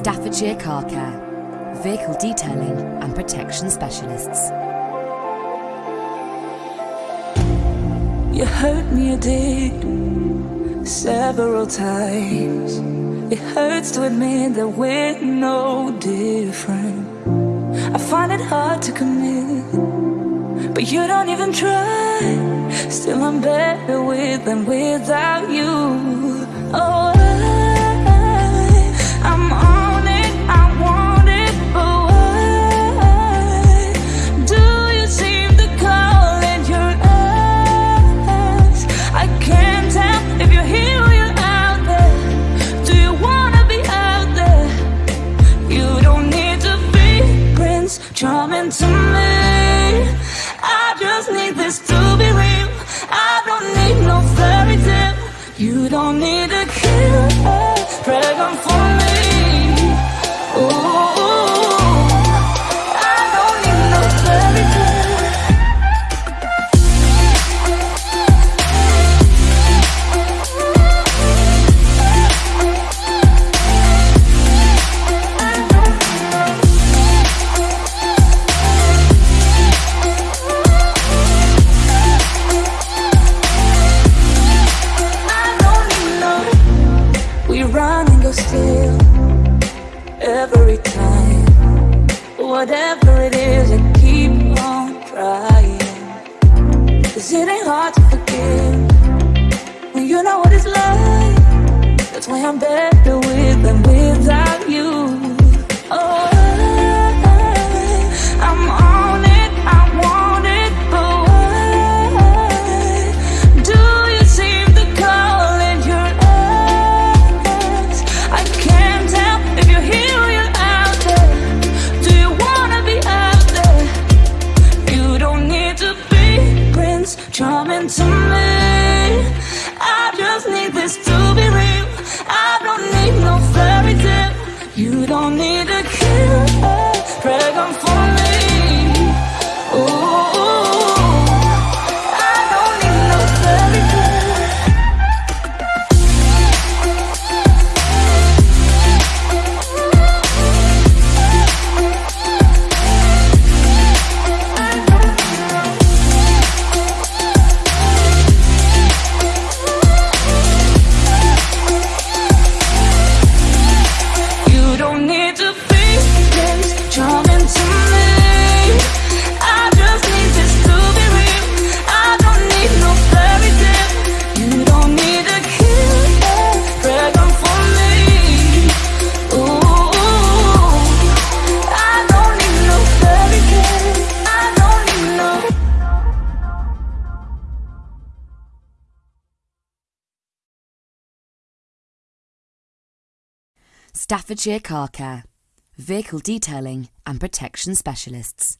Staffordshire Car Care, vehicle detailing and protection specialists. You hurt me, you did, several times. It hurts to admit that we're no different. I find it hard to commit, but you don't even try. Still, I'm better with than without you. Oh, You don't need to kill a dragon for Whatever it is, I keep on trying. Cause it ain't hard to forgive when you know what it's like. That's why I'm better with Charming to me. I just need this to be real. I don't need no fairy tale. You don't need to kill a dragon for me. Ooh, Staffordshire Car Care, vehicle detailing and protection specialists.